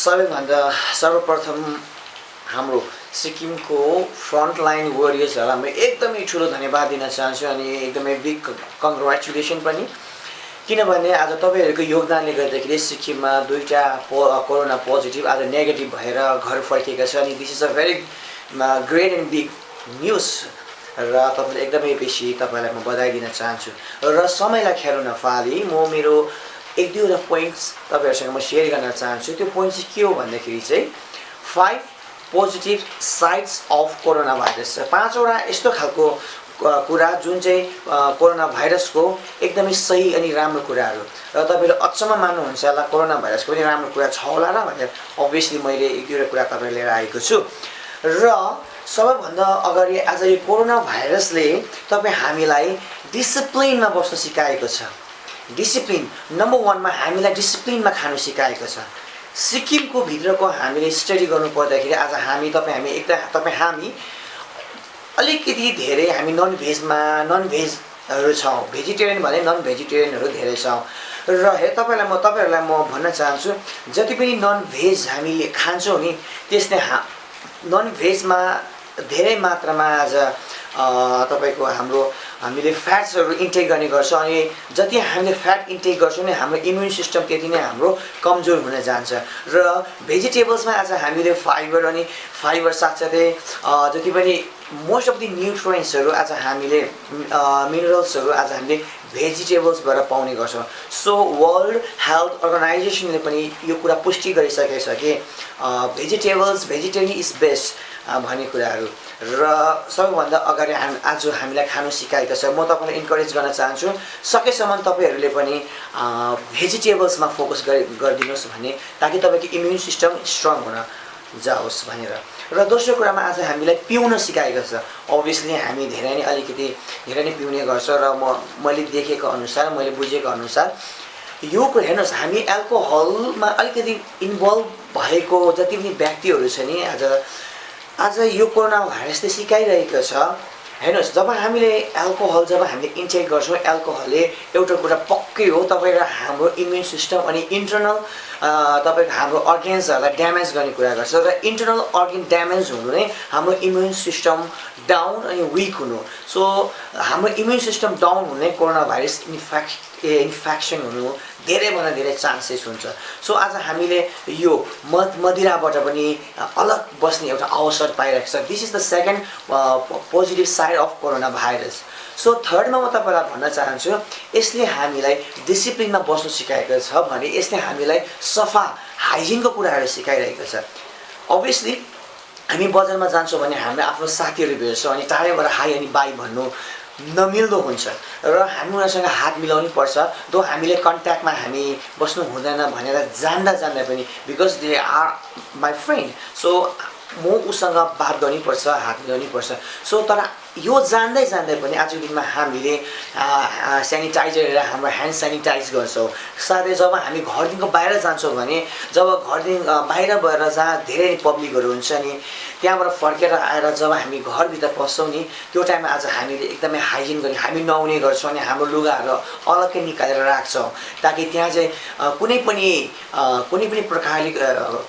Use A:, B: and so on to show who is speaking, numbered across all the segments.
A: सबैभन्दा सर्वप्रथम हाम्रो सिक्किमको फ्रन्टलाइन वरियर्सहरूलाई म एकदमै ठुलो धन्यवाद दिन चाहन्छु अनि एकदमै बिग कङ्ग्रेचुलेसन पनि। किनभने आज तपाईँहरूको योगदानले गर्दाखेरि सिक्किममा दुईवटा पो कोरोना पोजिटिभ आज नेगेटिभ भएर घर फर्किएका छ अनि this is a very great and big news र तपाईँले एकदमै बेसी तपाईँलाई म बधाई दिन चाहन्छु। र समयलाई खेर नफाली म मेरो एक दुईवटा पोइन्ट्स तपाईँहरूसँग म सेयर गर्न चाहन्छु। त्यो पोइन्ट चाहिँ के हो भन्दाखेरि चाहिँ five positive sides of corona virus पाँचवटा यस्तो खालको कुरा जुन चाहिँ कोरोना भाइरसको एकदमै सही अनि राम्रो कुराहरू। र तपाईँले अचम्म मान्नुहुन्छ होला कोरोना भाइरसको पनि राम्रो कुरा छ होला र भनेर अभियसली मैले एक दुईवटा कुरा तपाईँ लिएर आएको छु। र सबैभन्दा अगाडि आज यो कोरोना भाइरसले तपाईँ हामीलाई डिसिप्लिनमा बस्न सिकाएको छ। डिसिप्लिन नम्बर वानमा हामीलाई डिसिप्लिनमा खानु सिकाएको छ। सिक्किमको भित्रको हामीले स्टडी गर्नु पर्दाखेरि आज हामी तपाईँ हामी एकदम तपाईँ हामी अलिकति धेरै हामी नन भेजमा नन भेजहरू छौँ। भेजिटेरियन भने नन भेजिटेरियनहरू धेरै छौँ। र हे तपाईँलाई म तपाईँहरूलाई म भन्न चाहन्छु जति पनि नन भेज हामीले खान्छौँ नि त्यसले हा नन भेजमा धेरै मात्रामा आज तपाईँको हाम्रो हामीले फ्याट्सहरू इन्टेक गर्ने गर्छौँ अनि जति हामीले फ्याट इन्टेक गर्छौँ नि हाम्रो इम्युन सिस्टम त्यति नै हाम्रो कमजोर हुन जान्छ। र भेजिटेबल्समा आज हामीले फाइबर अनि फाइबर साथसाथै जति पनि मोस्ट अफ दि न्युट्रियन्ट्सहरू आज हामीले मिनरल्सहरू आज हामीले भेजिटेबल्सबाट पाउने गर्छौँ। सो वर्ल्ड हेल्थ अर्गनाइजेसनले पनि यो कुरा पुष्टि गरिसकेको छ कि भेजिटेबल्स भेजिटेरियन इज बेस्ट भन्ने कुराहरू। र सबैभन्दा अगाडि हाम आज हामीलाई खानु सिकाएको छ। म तपाईँलाई इन्करेज गर्न चाहन्छु सकेसम्म तपाईँहरूले पनि भेजिटेबल्समा फोकस गरि गरिदिनुहोस् भने ताकि तपाईँको इम्युन सिस्टम स्ट्रङ हुन जाओस् भनेर। र दोस्रो कुरामा आज हामीलाई पिउन सिकाएको छ। अभियसली हामी धेरै नै अलिकति धेरै नै पिउने गर्छ र म मैले देखेको अनुसार मैले बुझेको अनुसार यो हेर्नुहोस् हामी एल्कोहलमा अलिकति इन्भल्भ भएको जति पनि व्यक्तिहरू छ नि आज आज यो कोरोना भाइरसले सिकाइरहेको छ। हेर्नुहोस् जब हामीले एल्कोहल जब हामीले इन्टेक गर्छौँ एल्कोहलले एउटा कुरा पक्कै हो तपाईँ र हाम्रो इम्युन सिस्टम अनि इन्टरनल तपाईँको हाम्रो अर्गेन्सहरूलाई ड्यामेज गर्ने कुरा गर्छ र इन्टरनल अर्गेन ड्यामेज हुनु नै हाम्रो इम्युन सिस्टम डाउन अनि विक हुनु। सो हाम्रो इम्युन सिस्टम डाउन हुने कोरोना भाइरस इन्फेक्ट इन्फेक्सन हुनु धेरैभन्दा धेरै चान्सेस हुन्छ। सो आज हामीले यो मद मदिराबाट पनि अलग बस्ने एउटा अवसर पाइरहेको छ। This is the second positive side of corona virus so थर्डमा म तपाईँलाई भन्न चाहन्छु यसले हामीलाई डिसिप्लिनमा बस्नु सिकाएको छ भने यसले हामीलाई सफा हाइजिनको कुराहरू सिकाइरहेको छ। अभियसली हामी बजारमा जान्छौँ भने हामीले आफ्नो साथीहरू भेट्छौँ अनि टाढैबाट हाई अनि बाई भन्नु। नमिल्दो हुन्छ। र हामी उनीहरूसँग हात मिलाउनै पर्छ। दो हामीले कन्ट्याक्टमा हामी बस्नु हुँदैन भनेर जान्दा जान्दा पनि because they are my friend so म उसँग बात गर्नैपर्छ हात मिलाउनै पर्छ। सो तर यो जान्दै जान्दै पनि आजको दिनमा हामीले सेनिटाइजर हाम्रो ह्यान्ड सेनिटाइज गर्छौँ। साथै जब हामी घरदेखिको बाहिर जान्छौँ भने जब घरदेखि बाहिर गएर जहाँ धेरै पब्लिकहरू हुन्छ नि त्यहाँबाट फर्केर आएर जब हामी घरभित्र पस्छौँ नि त्यो टाइममा आज हामीले एकदमै हाइजिन गरी हामी नुहाउने गर्छौँ अनि हाम्रो लुगाहरू अलग्गै निकालेर राख्छौँ। ताकि त्यहाँ चाहिँ कुनै पनि कुनै पनि प्रकारले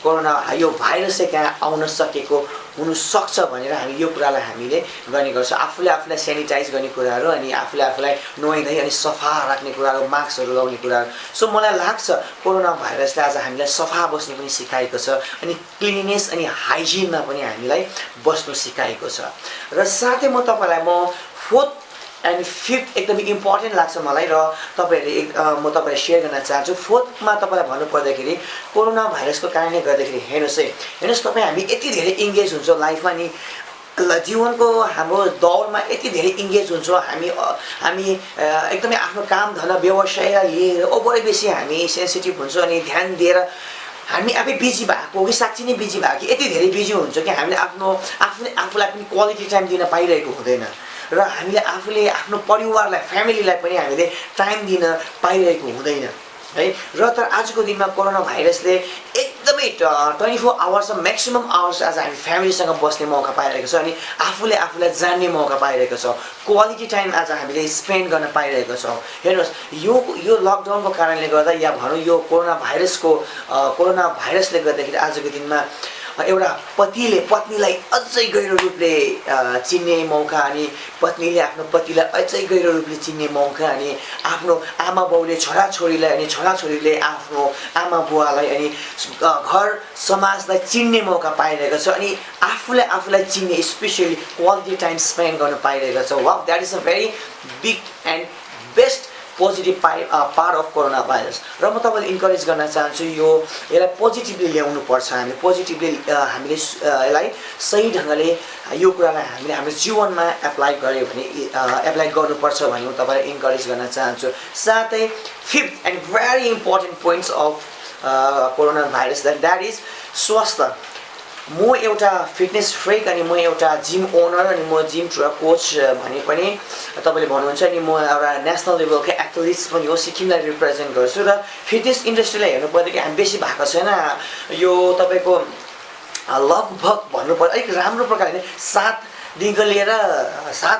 A: कोरोना यो भाइरस चाहिँ त्यहाँ आउन सकेको हुनसक्छ भनेर हामी यो कुरालाई हामीले गर्ने गर्छौँ। आफूले आफूलाई सेनिटाइज गर्ने कुराहरू अनि आफूले आफूलाई नुहाइधुवाइ अनि सफा राख्ने कुराहरू मास्कहरू लगाउने कुराहरू। सो मलाई लाग्छ कोरोना भाइरसले आज हामीलाई सफा बस्नु पनि सिकाएको छ अनि क्लिनिनेस अनि हाइजिनमा पनि हामीलाई बस्नु सिकाएको छ। र साथै म तपाईँलाई म फोर्थ एन्ड फिफ्थ एकदमै इम्पोर्टेन्ट लाग्छ मलाई र तपाईँहरूले एक म तपाईँलाई सेयर गर्न चाहन्छु। फोर्थमा तपाईँलाई भन्नुपर्दाखेरि कोरोना भाइरसको कारणले गर्दाखेरि हेर्नुहोस् है हेर्नुहोस् तपाईँ हामी यति धेरै इङ्गेज हुन्छौँ लाइफमा नि जीवनको हाम्रो दौडमा यति धेरै इङ्गेज हुन्छौँ हामी हामी एकदमै आफ्नो काम धन व्यवसाय लिएर ओभरै बेसी हामी सेन्सिटिभ हुन्छौँ अनि ध्यान दिएर हामी आफै बिजी भएको कि साँच्ची नै बिजी भएको कि यति धेरै बिजी हुन्छ कि हामीले आफ्नो आफूले आफूलाई पनि क्वालिटी टाइम दिन पाइरहेको हुँदैन। र हामीले आफूले आफ्नो परिवारलाई फ्यामिलीलाई पनि हामीले टाइम दिन पाइरहेको हुँदैन है? र तर आजको दिनमा कोरोना भाइरसले एकदमै twenty four hours maximum hours आज हामी फ्यामिलीसँग बस्ने मौका पाइरहेको छ अनि आफूले आफूलाई जान्ने मौका पाइरहेको छ। क्वालिटी टाइम आज हामीले स्पेन्ड गर्न पाइरहेको छौँ। हेर्नुहोस् यो यो लकडाउनको कारणले गर्दा या भनौँ यो कोरोना भाइरसको कोरोना भाइरसले गर्दाखेरि आजको दिनमा एउटा पतिले पत्नीलाई अझै गहिरो रूपले चिन्ने मौका अनि पत्नीले आफ्नो पतिलाई अझै गहिरो रूपले चिन्ने मौका अनि आफ्नो आमा बाउले छोराछोरीलाई अनि छोराछोरीले आफ्नो आमा बुवालाई अनि घर समाजलाई चिन्ने मौका पाइरहेको छ अनि आफूले आफूलाई चिन्ने स्पेसली क्वालिटी टाइम स्पेन्ड गर्न पाइरहेको छ। Wow that is a very big and best positive पाइ पार्ट अफ कोरोना भाइरस र म तपाईँलाई इन्करेज गर्न चाहन्छु यो यसलाई पोजिटिभली ल्याउनु पर्छ हामी पोजिटिभली हामीले यसलाई सही ढङ्गले यो कुरालाई हामीले हाम्रो जीवनमा एप्लाई गऱ्यो भने एप्लाई गर्नुपर्छ भन्ने म तपाईँलाई इन्करेज गर्न चाहन्छु। साथै fifth and very important points of corona virus that is स्वास्थ्य। म एउटा फिटनेस फ्रेक अनि म एउटा जिम ओनर अनि म जिम कोच भने पनि तपाईँले भन्नुहुन्छ नि म एउटा नेसनल लेभलकै एथलिट्स पनि हो सिक्किमलाई रिप्रेजेन्ट गर्छु र फिटनेस इन्डस्ट्रीलाई हेर्नु पर्दाखेरि हामी बेसी भएको छैन। यो तपाईँको लगभग भन्नुपर्दा अलिक राम्रो प्रकारले सातदेखिको लिएर सात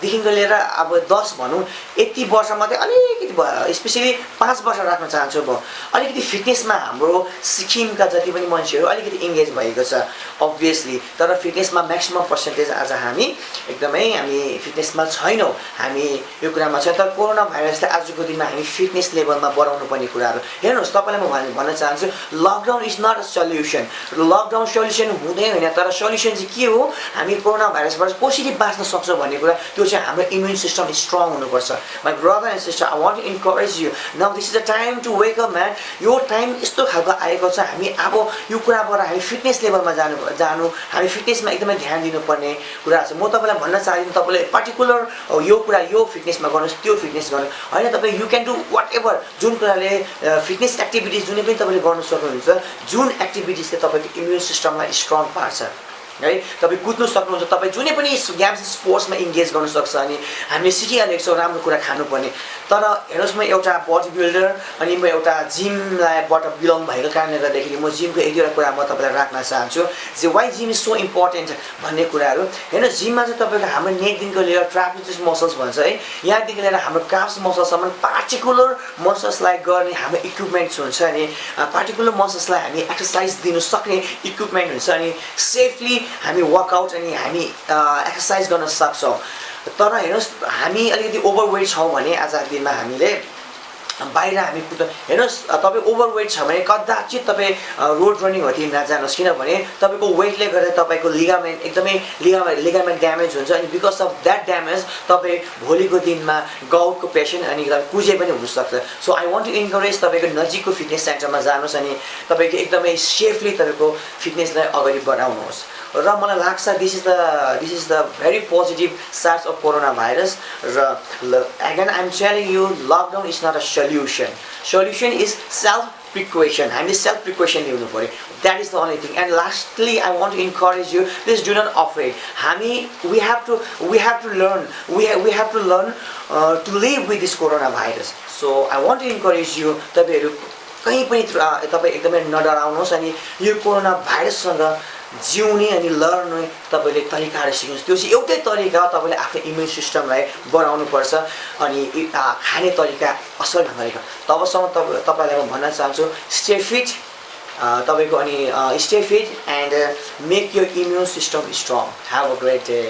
A: देखिको लिएर अब दस भनौँ यति वर्ष मात्रै अलिकति भयो स्पेसली पाँच वर्ष राख्न चाहन्छु म। अलिकति फिटनेसमा हाम्रो सिक्किमका जति पनि मान्छेहरू अलिकति इङ्गेज भएको छ अभियसली तर फिटनेसमा म्याक्सिमम् पर्सेन्टेज आज हामी एकदमै हामी फिटनेसमा छैनौँ। हामी यो कुरामा छ तर कोरोना भाइरसले आजको दिनमा हामी फिटनेस लेभलमा बढाउनु पर्ने कुराहरू। हेर्नुहोस् तपाईँलाई म भन्न चाहन्छु lockdown is not a solution lockdown solution हुँदै होइन। तर सल्युसन चाहिँ के हो? हामी कोरोना भाइरसबाट कसरी बाँच्न सक्छौँ भन्ने कुरा त्यो चाहिँ हाम्रो इम्युन सिस्टम स्ट्रङ हुनुपर्छ my brother and sister I want encourage you now this is the time to wake up man यो टाइम यस्तो खालको आएको छ हामी अब यो कुराबाट हामी फिटनेस लेभलमा जानु जानु हामी फिटनेसमा एकदमै ध्यान दिनुपर्ने कुरा छ। म तपाईँलाई भन्न चाहदिनँ तपाईँले पर्टिकुलर यो कुरा यो फिटनेसमा गर्नुहोस् त्यो फिटनेस गर्नु होइन तपाईँ you can do whatever जुन कुराले फिटनेस एक्टिभिटिज जुनै पनि तपाईँले गर्नु सक्नुहुन्छ जुन एक्टिभिटिजले तपाईँको इम्युन सिस्टमलाई स्ट्रङ पार्छ। है? तपाईँ कुद्नु सक्नुहुन्छ तपाईँ जुनै पनि गेम्स स्पोर्ट्समा इङ्गेज गर्नु सक्छ अनि हामीले सिकिहालेको छौँ राम्रो कुरा खानुपर्ने। तर हेर्नुहोस् म एउटा बडी बिल्डर अनि म एउटा जिमलाईबाट बिलङ भएको कारणले गर्दाखेरि म जिमको एक दुईवटा कुरा म तपाईँलाई राख्न चाहन्छु जे why gym is so important भन्ने कुराहरू। हेर्नुहोस् जिममा चाहिँ तपाईँको हाम्रो नेकदेखिको लिएर ट्राफिक मसल्स भन्छ है? यहाँदेखि लिएर हाम्रो काफ्स मसल्ससम्म पार्टिकुलर मसल्सलाई गर्ने हाम्रो इक्विपमेन्ट्स हुन्छ अनि पार्टिकुलर मसल्सलाई हामी एक्सर्साइज दिनु सक्ने इक्विपमेन्ट हुन्छ अनि सेफली हामी वर्कआउट अनि हामी एक्सर्साइज गर्न सक्छौँ। तर हेर्नुहोस् हामी अलिकति ओभरवेट छौँ भने आजको दिनमा हामीले बाहिर हामी कुद हेर्नुहोस् तपाईँ ओभरवेट छ भने कदाचित तपाईँ रोड रनिङहरूतिर नजानुहोस्। किनभने तपाईँको वेटले गर्दा तपाईँको लिगामेन्ट एकदमै लिगामेन्ट लिगामेन्ट ड्यामेज हुन्छ अनि बिकज अफ द्याट ड्यामेज तपाईँ भोलिको दिनमा गाउटको पेसेन्ट अनि कुजे पनि हुनसक्छ। So I want to encourage तपाईँको नजिकको फिटनेस सेन्टरमा जानुहोस् अनि तपाईँको एकदमै सेफली तपाईँको फिटनेसलाई अगाडि बढाउनुहोस्। र मलाई लाग्छ this is the this is the very positive sides of corona virus र again I'm telling you lockdown is not a solution solution is self precaution हामीले सेल्फ प्रिक्वेसन ल्याउनु पऱ्यो that is the only thing and lastly I want to encourage you please do not afraid हामी we have to we have to learn we we have to learn to live with this corona virus so I want to encourage you तपाईँहरू कहीँ पनि तपाईँ एकदमै नडराउनुहोस् अनि यो corona भाइरससँग जिउने अनि लड्ने तपाईँले तरिकाहरू सिक्नुहोस् त्यो चाहिँ एउटै तरिका तपाईँले आफ्नो इम्युन सिस्टमलाई बढाउनुपर्छ अनि खाने तरिका असल ढङ्गले तबसम्म तपाईँ तपाईँलाई म भन्न चाहन्छु स्टे फिट तपाईँको अनि stay fit and make your immune system strong have a great day